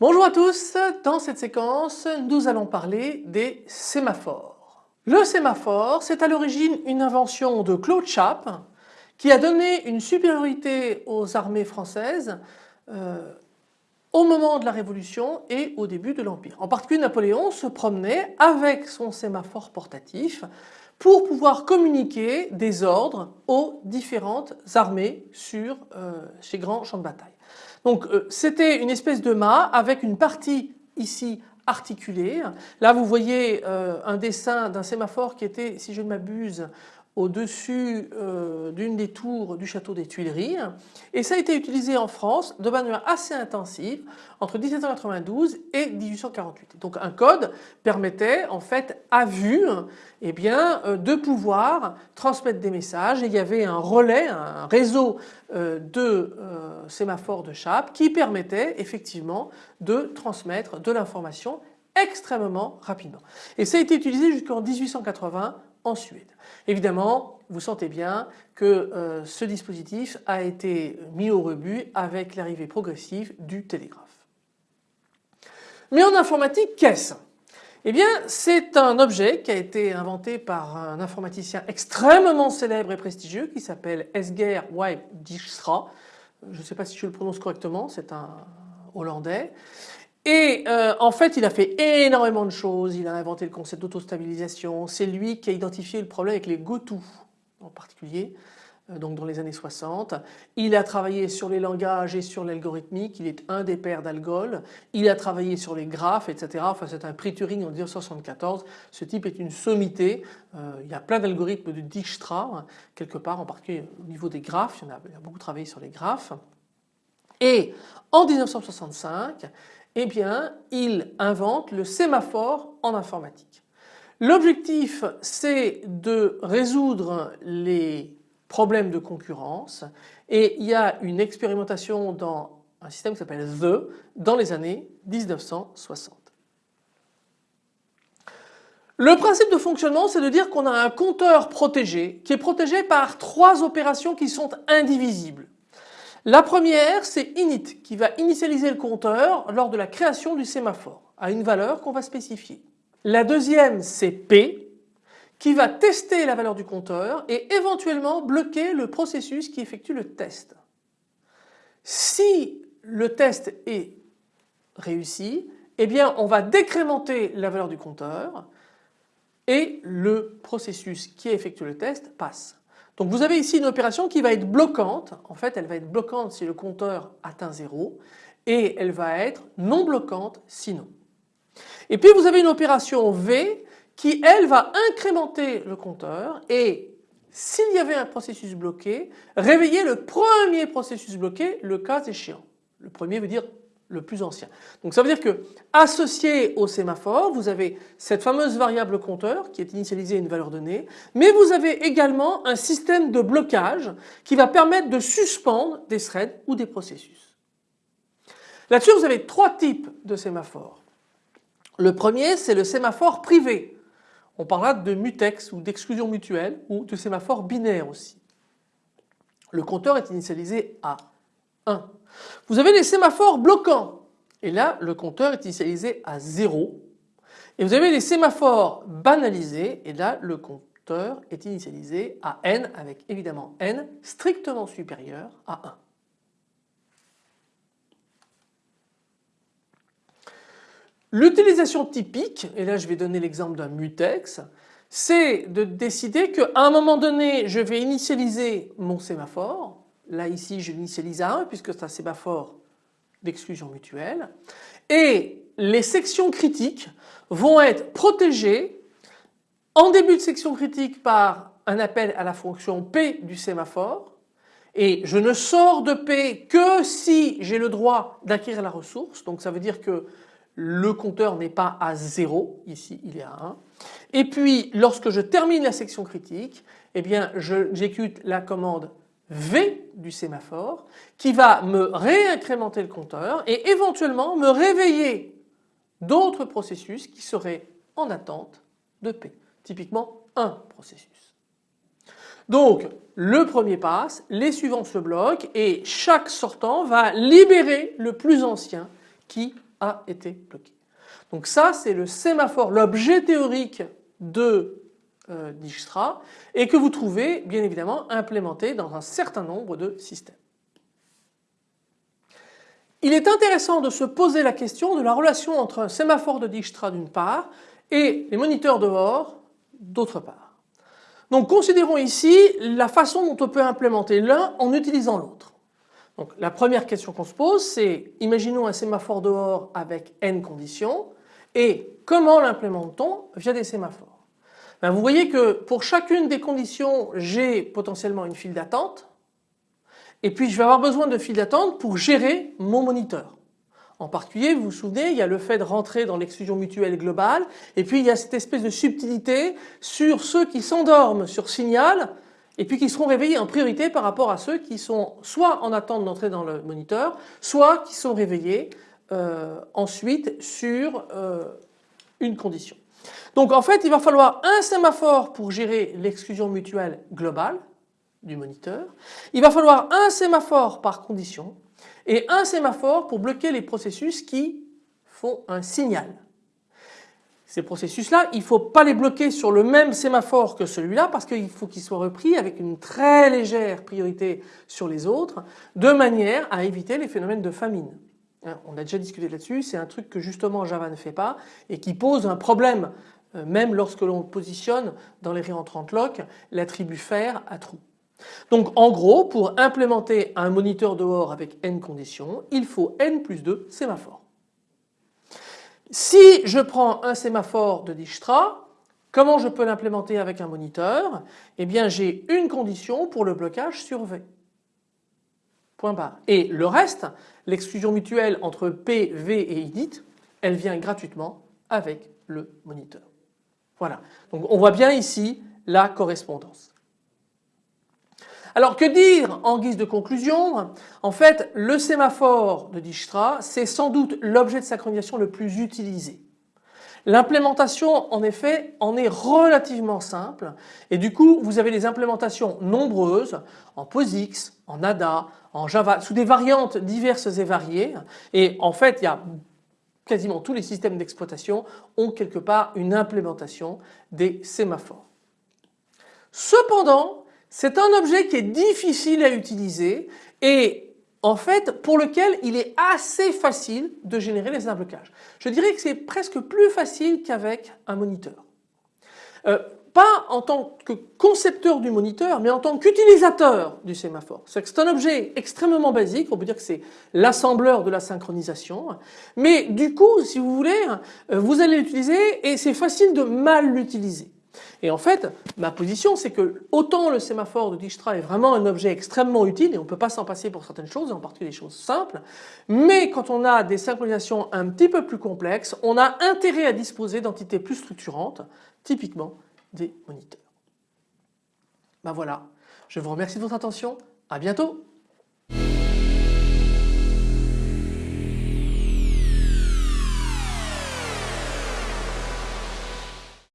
Bonjour à tous, dans cette séquence nous allons parler des sémaphores. Le sémaphore c'est à l'origine une invention de Claude Chappe qui a donné une supériorité aux armées françaises euh, au moment de la Révolution et au début de l'Empire. En particulier Napoléon se promenait avec son sémaphore portatif pour pouvoir communiquer des ordres aux différentes armées sur euh, ces grands champs de bataille. Donc euh, c'était une espèce de mât avec une partie ici articulée. Là vous voyez euh, un dessin d'un sémaphore qui était, si je ne m'abuse, au-dessus euh, d'une des tours du château des Tuileries et ça a été utilisé en France de manière assez intensive entre 1792 et 1848. Donc un code permettait en fait à vue eh bien, euh, de pouvoir transmettre des messages et il y avait un relais, un réseau euh, de sémaphores de chape qui permettait effectivement de transmettre de l'information extrêmement rapidement. Et ça a été utilisé jusqu'en 1880 en Suède. Évidemment, vous sentez bien que euh, ce dispositif a été mis au rebut avec l'arrivée progressive du télégraphe. Mais en informatique, qu'est-ce? Eh bien, c'est un objet qui a été inventé par un informaticien extrêmement célèbre et prestigieux qui s'appelle Esger Dijkstra. Je ne sais pas si je le prononce correctement, c'est un Hollandais. Et euh, en fait, il a fait énormément de choses. Il a inventé le concept d'autostabilisation. C'est lui qui a identifié le problème avec les GoTo en particulier, euh, donc dans les années 60. Il a travaillé sur les langages et sur l'algorithmique. Il est un des pères d'Algol. Il a travaillé sur les graphes, etc. Enfin, c'est un prix Turing en 1974. Ce type est une sommité. Euh, il y a plein d'algorithmes de Dijkstra, hein, quelque part, en particulier au niveau des graphes. Il, a, il a beaucoup travaillé sur les graphes. Et en 1965, eh bien, il invente le sémaphore en informatique. L'objectif, c'est de résoudre les problèmes de concurrence et il y a une expérimentation dans un système qui s'appelle The dans les années 1960. Le principe de fonctionnement, c'est de dire qu'on a un compteur protégé qui est protégé par trois opérations qui sont indivisibles. La première, c'est init qui va initialiser le compteur lors de la création du sémaphore à une valeur qu'on va spécifier. La deuxième, c'est P qui va tester la valeur du compteur et éventuellement bloquer le processus qui effectue le test. Si le test est réussi, eh bien on va décrémenter la valeur du compteur et le processus qui effectue le test passe. Donc vous avez ici une opération qui va être bloquante. En fait, elle va être bloquante si le compteur atteint 0 et elle va être non bloquante sinon. Et puis vous avez une opération V qui elle va incrémenter le compteur et s'il y avait un processus bloqué, réveiller le premier processus bloqué le cas échéant. Le premier veut dire le plus ancien. Donc ça veut dire que associé au sémaphore, vous avez cette fameuse variable compteur qui est initialisée à une valeur donnée, mais vous avez également un système de blocage qui va permettre de suspendre des threads ou des processus. Là-dessus vous avez trois types de sémaphores. Le premier c'est le sémaphore privé. On parlera de mutex ou d'exclusion mutuelle ou de sémaphore binaire aussi. Le compteur est initialisé à 1. Vous avez les sémaphores bloquants et là le compteur est initialisé à 0 et vous avez les sémaphores banalisés et là le compteur est initialisé à n avec évidemment n strictement supérieur à 1. L'utilisation typique, et là je vais donner l'exemple d'un mutex, c'est de décider qu'à un moment donné je vais initialiser mon sémaphore Là ici je l'initialise à 1 puisque c'est un sémaphore d'exclusion mutuelle. Et les sections critiques vont être protégées en début de section critique par un appel à la fonction P du sémaphore et je ne sors de P que si j'ai le droit d'acquérir la ressource donc ça veut dire que le compteur n'est pas à 0, ici il est à 1. Et puis lorsque je termine la section critique, eh bien j'exécute la commande V du sémaphore qui va me réincrémenter le compteur et éventuellement me réveiller d'autres processus qui seraient en attente de P, typiquement un processus. Donc le premier passe, les suivants se bloquent et chaque sortant va libérer le plus ancien qui a été bloqué. Donc ça c'est le sémaphore, l'objet théorique de euh, Dijkstra et que vous trouvez bien évidemment implémenté dans un certain nombre de systèmes. Il est intéressant de se poser la question de la relation entre un sémaphore de Dijkstra d'une part et les moniteurs dehors d'autre part. Donc considérons ici la façon dont on peut implémenter l'un en utilisant l'autre. Donc la première question qu'on se pose c'est imaginons un sémaphore dehors avec n conditions et comment l'implémente-t-on via des sémaphores? Ben, Vous voyez que pour chacune des conditions j'ai potentiellement une file d'attente et puis je vais avoir besoin de file d'attente pour gérer mon moniteur. En particulier, vous vous souvenez, il y a le fait de rentrer dans l'exclusion mutuelle globale et puis il y a cette espèce de subtilité sur ceux qui s'endorment sur signal et puis qui seront réveillés en priorité par rapport à ceux qui sont soit en attente d'entrer dans le moniteur, soit qui sont réveillés euh, ensuite sur euh, une condition. Donc en fait il va falloir un sémaphore pour gérer l'exclusion mutuelle globale du moniteur, il va falloir un sémaphore par condition et un sémaphore pour bloquer les processus qui font un signal. Ces processus-là, il ne faut pas les bloquer sur le même sémaphore que celui-là parce qu'il faut qu'ils soient repris avec une très légère priorité sur les autres de manière à éviter les phénomènes de famine. Hein, on a déjà discuté là-dessus, c'est un truc que justement Java ne fait pas et qui pose un problème euh, même lorsque l'on positionne dans les réentrantes lock l'attribut faire à trou. Donc en gros, pour implémenter un moniteur dehors avec n conditions, il faut n plus 2 sémaphores. Si je prends un sémaphore de Dijkstra, comment je peux l'implémenter avec un moniteur? Eh bien j'ai une condition pour le blocage sur V. Et le reste, l'exclusion mutuelle entre P, V et init, elle vient gratuitement avec le moniteur. Voilà. Donc on voit bien ici la correspondance. Alors que dire en guise de conclusion? En fait le sémaphore de Dijkstra c'est sans doute l'objet de synchronisation le plus utilisé. L'implémentation en effet en est relativement simple et du coup vous avez des implémentations nombreuses en POSIX, en ADA, en Java sous des variantes diverses et variées et en fait il y a quasiment tous les systèmes d'exploitation ont quelque part une implémentation des sémaphores. Cependant c'est un objet qui est difficile à utiliser et en fait pour lequel il est assez facile de générer les blocages. Je dirais que c'est presque plus facile qu'avec un moniteur. Euh, pas en tant que concepteur du moniteur, mais en tant qu'utilisateur du sémaphore. C'est un objet extrêmement basique, on peut dire que c'est l'assembleur de la synchronisation, mais du coup, si vous voulez, euh, vous allez l'utiliser et c'est facile de mal l'utiliser. Et en fait, ma position c'est que autant le sémaphore de Dijkstra est vraiment un objet extrêmement utile et on ne peut pas s'en passer pour certaines choses, en particulier des choses simples, mais quand on a des synchronisations un petit peu plus complexes, on a intérêt à disposer d'entités plus structurantes, typiquement des moniteurs. Ben voilà, je vous remercie de votre attention, à bientôt